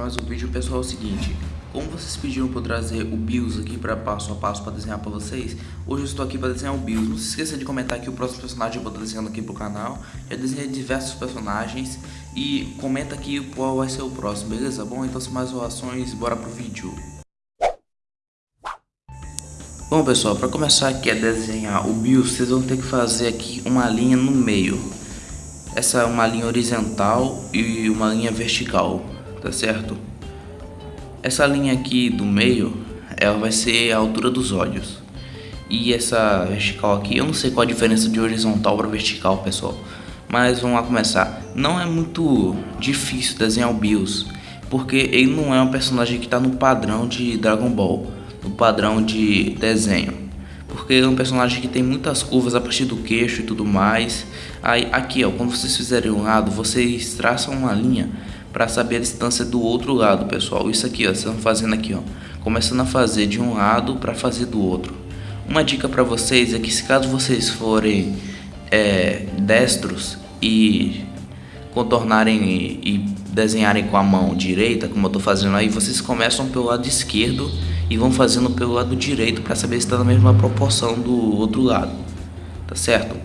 mais um vídeo, pessoal, é o seguinte Como vocês pediram para eu trazer o BIOS aqui para passo a passo para desenhar para vocês Hoje eu estou aqui para desenhar o BIOS Não se esqueça de comentar aqui o próximo personagem que eu estar desenhando aqui pro canal. Já desenhei diversos personagens E comenta aqui qual vai ser o próximo, beleza? Bom, então sem mais orações, bora pro vídeo. Bom pessoal, para começar aqui a desenhar o BIOS Vocês vão ter que fazer aqui uma linha no meio essa é uma linha horizontal e uma linha vertical, tá certo? Essa linha aqui do meio, ela vai ser a altura dos olhos. E essa vertical aqui, eu não sei qual a diferença de horizontal para vertical, pessoal. Mas vamos lá começar. Não é muito difícil desenhar o Bills, porque ele não é um personagem que está no padrão de Dragon Ball, no padrão de desenho porque é um personagem que tem muitas curvas a partir do queixo e tudo mais. Aí aqui, ó, quando vocês fizerem um lado, vocês traçam uma linha para saber a distância do outro lado, pessoal. Isso aqui, ó, vocês estão fazendo aqui, ó, começando a fazer de um lado para fazer do outro. Uma dica para vocês é que se caso vocês forem é, destros e contornarem e, e desenharem com a mão direita, como eu estou fazendo aí, vocês começam pelo lado esquerdo e vão fazendo pelo lado direito para saber se está na mesma proporção do outro lado, tá certo?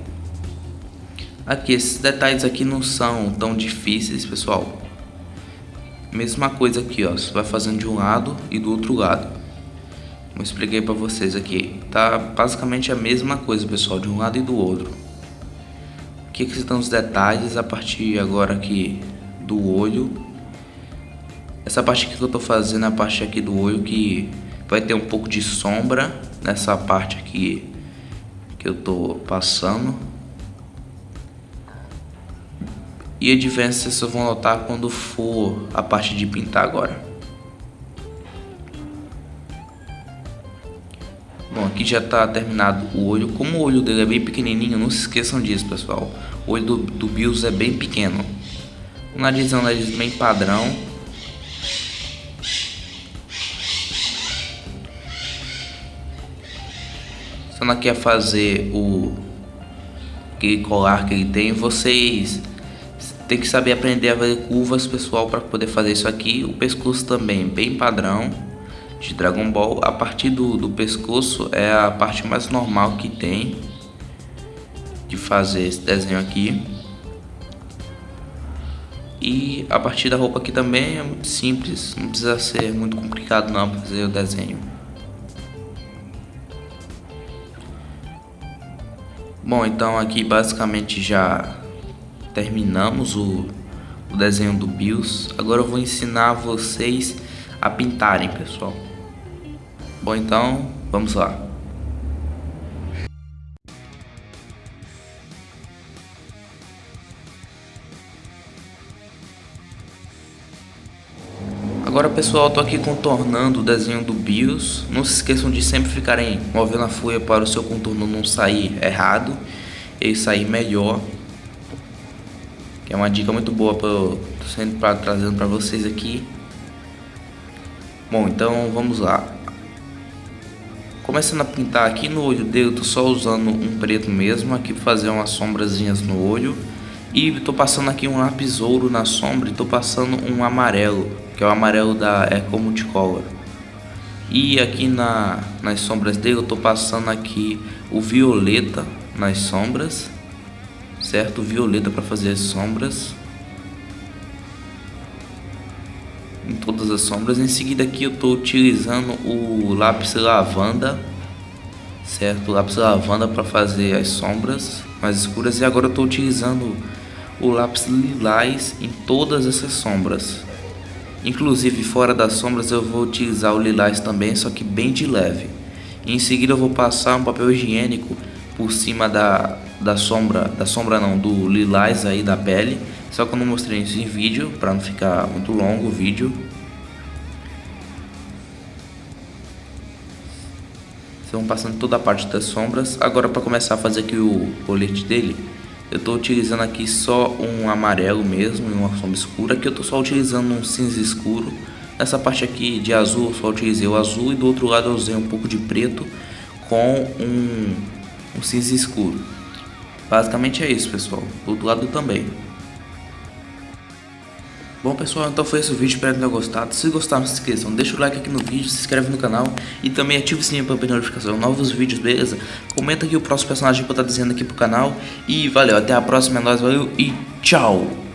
Aqui, esses detalhes aqui não são tão difíceis, pessoal. Mesma coisa aqui, ó, você vai fazendo de um lado e do outro lado. Como expliquei para vocês aqui, tá basicamente a mesma coisa, pessoal, de um lado e do outro. Aqui que estão os detalhes a partir agora aqui do olho. Essa parte que eu tô fazendo é a parte aqui do olho que vai ter um pouco de sombra nessa parte aqui que eu tô passando. E a diferença vocês vão notar quando for a parte de pintar agora. Bom aqui já tá terminado o olho. Como o olho dele é bem pequenininho não se esqueçam disso pessoal. O olho do, do Bills é bem pequeno. O nariz é um nariz bem padrão Quando quer fazer o aquele colar que ele tem, vocês tem que saber aprender a fazer curvas, pessoal, para poder fazer isso aqui. O pescoço também, bem padrão de Dragon Ball. A partir do, do pescoço é a parte mais normal que tem de fazer esse desenho aqui. E a partir da roupa aqui também é muito simples, não precisa ser muito complicado não fazer o desenho. Bom, então aqui basicamente já terminamos o, o desenho do BIOS. Agora eu vou ensinar vocês a pintarem, pessoal. Bom, então vamos lá. Agora pessoal, estou aqui contornando o desenho do BIOS. Não se esqueçam de sempre ficarem movendo a folha para o seu contorno não sair errado e sair melhor. Que é uma dica muito boa para eu sempre pra, trazendo para vocês aqui. Bom, então vamos lá. Começando a pintar aqui no olho dele, tô só usando um preto mesmo aqui para fazer umas sombrazinhas no olho. E estou passando aqui um lápis ouro na sombra e estou passando um amarelo, que é o amarelo da Eco Multicolor. E aqui na, nas sombras dele eu estou passando aqui o violeta nas sombras, certo? Violeta para fazer as sombras. Em todas as sombras. Em seguida aqui eu estou utilizando o lápis lavanda, certo? O lápis lavanda para fazer as sombras mais escuras. E agora eu estou utilizando o lápis lilás em todas essas sombras. Inclusive fora das sombras eu vou utilizar o lilás também, só que bem de leve. E em seguida eu vou passar um papel higiênico por cima da, da sombra, da sombra não, do lilás aí da pele. Só que eu não mostrei isso em vídeo, para não ficar muito longo o vídeo. Vocês vão passando toda a parte das sombras. Agora para começar a fazer aqui o colete dele, eu estou utilizando aqui só um amarelo mesmo e uma sombra escura. Aqui eu estou só utilizando um cinza escuro. Nessa parte aqui de azul eu só utilizei o azul e do outro lado eu usei um pouco de preto com um, um cinza escuro. Basicamente é isso pessoal, do outro lado também. Bom pessoal, então foi esse o vídeo, espero que tenham gostado. Se gostaram, não se esqueçam, deixa o like aqui no vídeo, se inscreve no canal e também ativa o sininho para ver notificação novos vídeos, beleza? Comenta aqui o próximo personagem que eu estar dizendo aqui pro canal e valeu, até a próxima, é nóis, valeu e tchau!